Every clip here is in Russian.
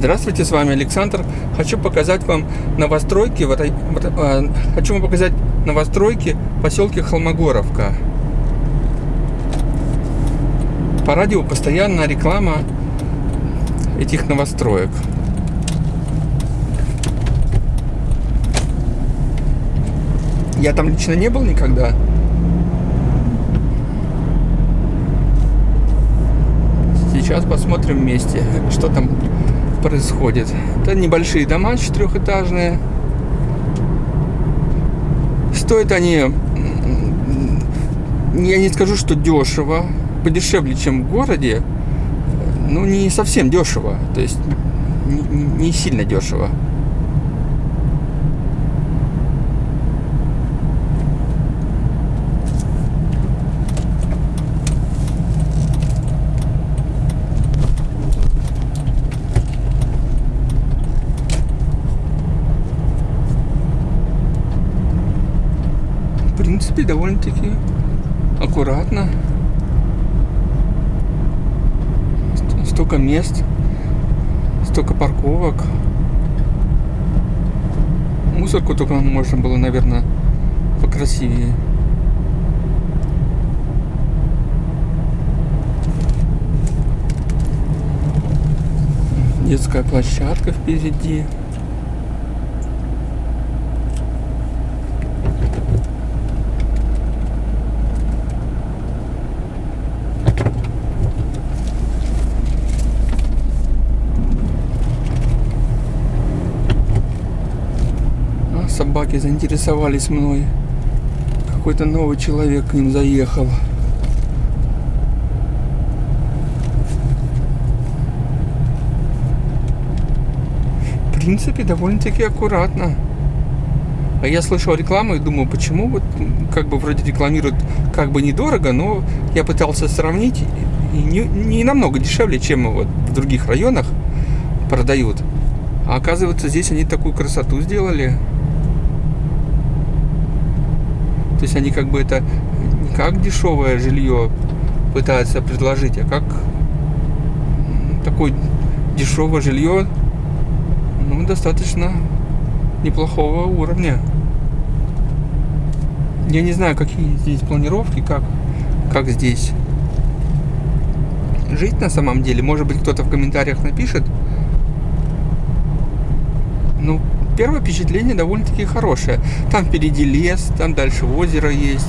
Здравствуйте, с вами Александр. Хочу показать вам новостройки, в этой, в, э, хочу вам показать новостройки в поселке Холмогоровка. По радио постоянно реклама этих новостроек. Я там лично не был никогда. Сейчас посмотрим вместе, что там происходит. Это небольшие дома четырехэтажные. Стоят они, я не скажу, что дешево, подешевле, чем в городе, ну не совсем дешево, то есть не, не сильно дешево. Принципе, довольно-таки аккуратно. Столько мест, столько парковок. Мусорку только можно было, наверное, покрасивее. Детская площадка впереди. Собаки заинтересовались мной. Какой-то новый человек к ним заехал. В принципе, довольно-таки аккуратно. А я слышал рекламу и думаю, почему вот как бы вроде рекламируют как бы недорого, но я пытался сравнить и не, не намного дешевле, чем вот в других районах продают. А оказывается, здесь они такую красоту сделали. То есть они как бы это не как дешевое жилье пытаются предложить, а как такое дешевое жилье, ну, достаточно неплохого уровня. Я не знаю, какие здесь планировки, как, как здесь жить на самом деле. Может быть, кто-то в комментариях напишет. Ну, первое впечатление довольно-таки хорошее. Там впереди лес, там дальше озеро есть.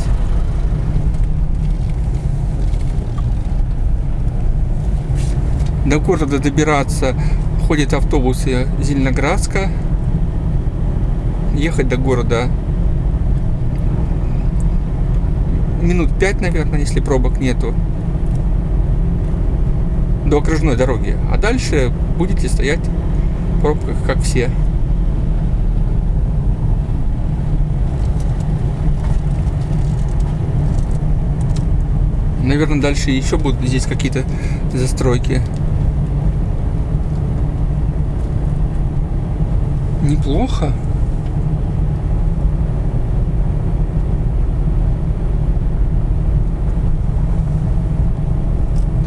До города добираться ходят автобусы Зеленоградска. Ехать до города минут пять, наверное, если пробок нету. До окружной дороги. А дальше будете стоять в пробках, как все. Наверное, дальше еще будут здесь какие-то застройки. Неплохо.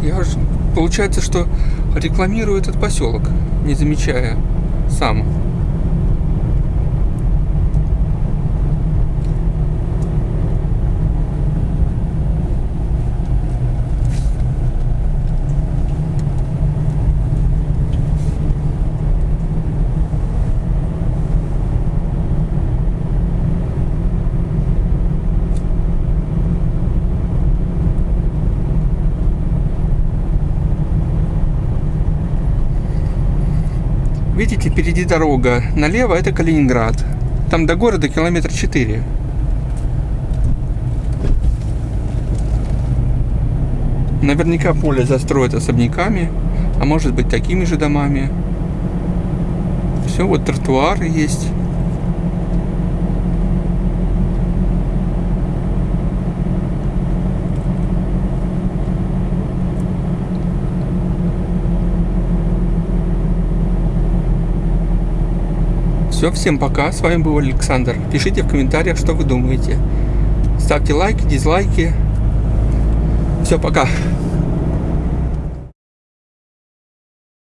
Я же, получается, что рекламирую этот поселок, не замечая сам. Видите, впереди дорога. Налево это Калининград. Там до города километр четыре. Наверняка поле застроят особняками, а может быть такими же домами. Все, вот тротуары есть. Все, всем пока. С вами был Александр. Пишите в комментариях, что вы думаете. Ставьте лайки, дизлайки. Все, пока.